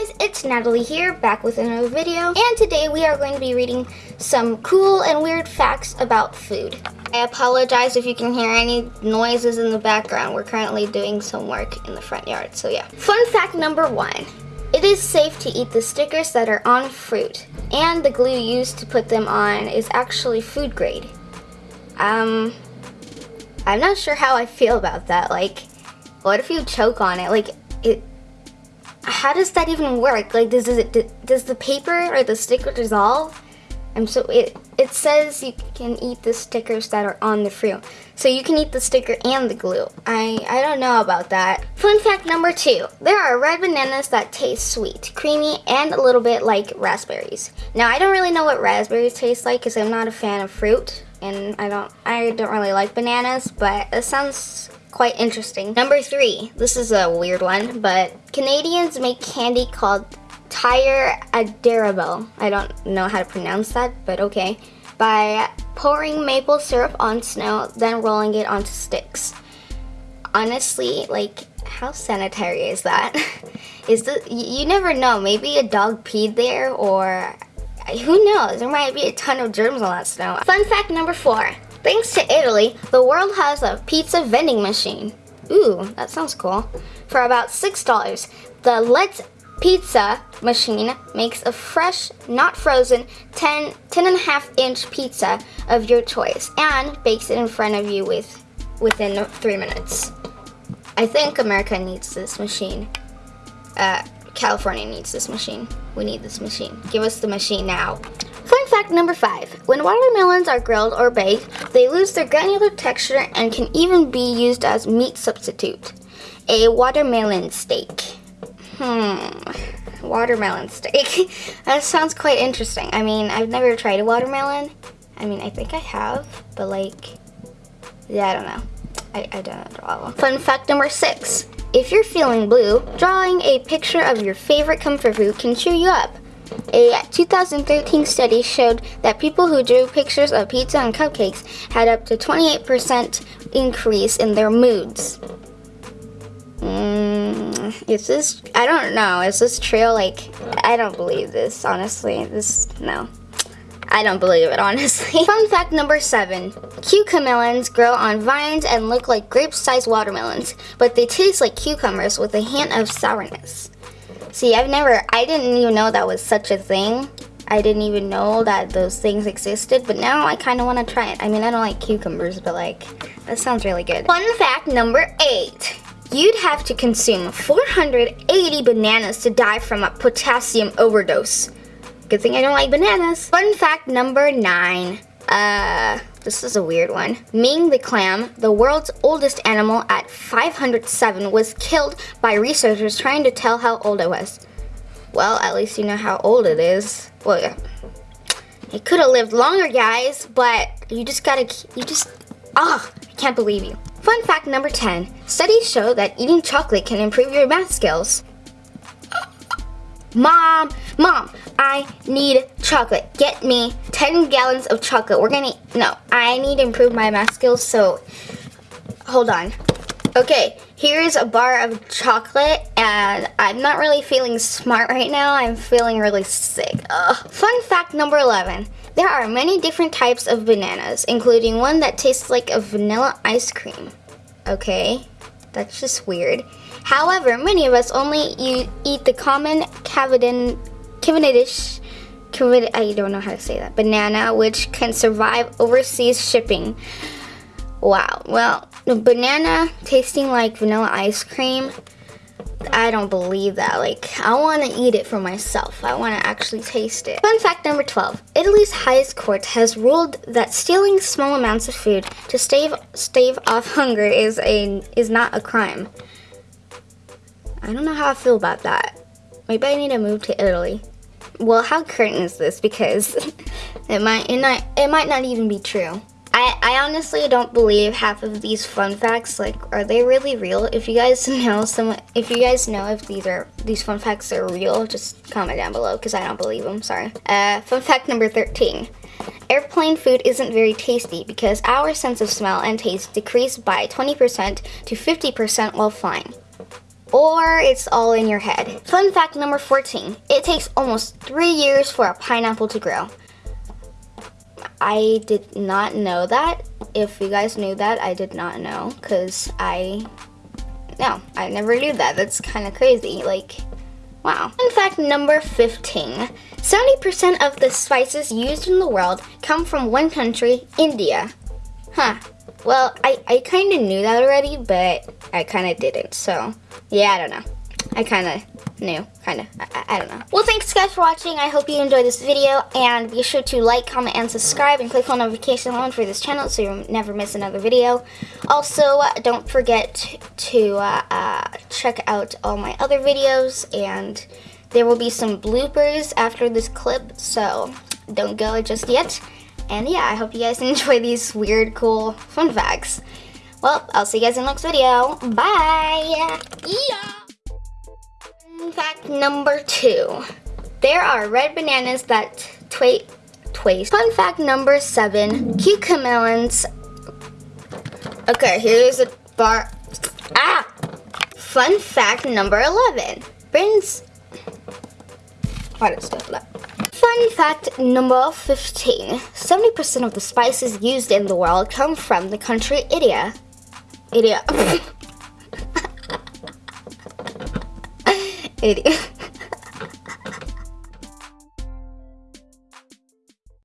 guys, it's Natalie here, back with another video, and today we are going to be reading some cool and weird facts about food. I apologize if you can hear any noises in the background. We're currently doing some work in the front yard, so yeah. Fun fact number one. It is safe to eat the stickers that are on fruit, and the glue used to put them on is actually food grade. Um, I'm not sure how I feel about that. Like, what if you choke on it? Like, how does that even work? Like, does, does it does the paper or the sticker dissolve? I'm so it it says you can eat the stickers that are on the fruit, so you can eat the sticker and the glue. I I don't know about that. Fun fact number two: there are red bananas that taste sweet, creamy, and a little bit like raspberries. Now I don't really know what raspberries taste like because I'm not a fan of fruit, and I don't I don't really like bananas, but it sounds quite interesting. Number three, this is a weird one, but Canadians make candy called Tire d'érable. I don't know how to pronounce that, but okay. By pouring maple syrup on snow, then rolling it onto sticks. Honestly, like, how sanitary is that? is the you never know, maybe a dog peed there or who knows, there might be a ton of germs on that snow. Fun fact number four, Thanks to Italy, the world has a pizza vending machine. Ooh, that sounds cool. For about $6, the Let's Pizza machine makes a fresh, not frozen, 10, 10 and a half inch pizza of your choice and bakes it in front of you with within three minutes. I think America needs this machine. Uh, California needs this machine. We need this machine. Give us the machine now. Fun fact number five. When watermelons are grilled or baked, they lose their granular texture and can even be used as meat substitute. A watermelon steak. Hmm, watermelon steak. that sounds quite interesting. I mean, I've never tried a watermelon. I mean, I think I have, but like, yeah, I don't know. I, I don't draw. Fun fact number six. If you're feeling blue, drawing a picture of your favorite comfort food can cheer you up. A 2013 study showed that people who drew pictures of pizza and cupcakes had up to 28% increase in their moods. Mm, is this, I don't know, is this true? Like, I don't believe this, honestly. This, no. I don't believe it, honestly. Fun fact number seven. Cucamelons grow on vines and look like grape-sized watermelons, but they taste like cucumbers with a hint of sourness. See, I've never, I didn't even know that was such a thing. I didn't even know that those things existed, but now I kind of want to try it. I mean, I don't like cucumbers, but like, that sounds really good. Fun fact number eight. You'd have to consume 480 bananas to die from a potassium overdose. Good thing I don't like bananas. Fun fact number nine. Uh, this is a weird one. Ming the clam, the world's oldest animal at 507, was killed by researchers trying to tell how old it was. Well, at least you know how old it is. Well, yeah. It could have lived longer, guys, but you just gotta, you just, oh, I can't believe you. Fun fact number 10. Studies show that eating chocolate can improve your math skills. Mom, mom, I need chocolate. Get me 10 gallons of chocolate. We're gonna, no, I need to improve my math skills, so hold on. Okay, here's a bar of chocolate, and I'm not really feeling smart right now. I'm feeling really sick. Ugh. Fun fact number 11. There are many different types of bananas, including one that tastes like a vanilla ice cream. Okay, that's just weird. However, many of us only eat the common Cavendish, Cavendish, I don't know how to say that, banana, which can survive overseas shipping. Wow, well, banana tasting like vanilla ice cream, I don't believe that. Like, I want to eat it for myself. I want to actually taste it. Fun fact number 12. Italy's highest court has ruled that stealing small amounts of food to stave stave off hunger is a is not a crime. I don't know how I feel about that. Maybe I need to move to Italy. Well, how current is this? Because it might it might it might not even be true. I, I honestly don't believe half of these fun facts. Like, are they really real? If you guys know some, if you guys know if these are these fun facts are real, just comment down below because I don't believe them. Sorry. Uh, fun fact number 13. Airplane food isn't very tasty because our sense of smell and taste decrease by 20% to 50% while flying. Or it's all in your head. Fun fact number 14. It takes almost three years for a pineapple to grow. I did not know that. If you guys knew that, I did not know because I, no, I never knew that. That's kind of crazy. Like, wow. Fun fact number 15. 70% of the spices used in the world come from one country, India. Huh. Well, I, I kind of knew that already, but I kind of didn't. So, yeah, I don't know. I kind of knew, kind of. I, I, don't know. Well, thanks guys for watching. I hope you enjoyed this video. And be sure to like, comment, and subscribe. And click on notification bell for this channel so you'll never miss another video. Also, don't forget to uh, uh, check out all my other videos. And there will be some bloopers after this clip. So don't go just yet. And yeah, I hope you guys enjoy these weird, cool fun facts. Well, I'll see you guys in the next video. Bye! Yeah! Fact number two. There are red bananas that twaste. Fun fact number seven. Cucamelons. Okay, here's a bar. Ah! Fun fact number 11. Britain's... What is that? Fun fact number 15. 70% of the spices used in the world come from the country India. India. 80.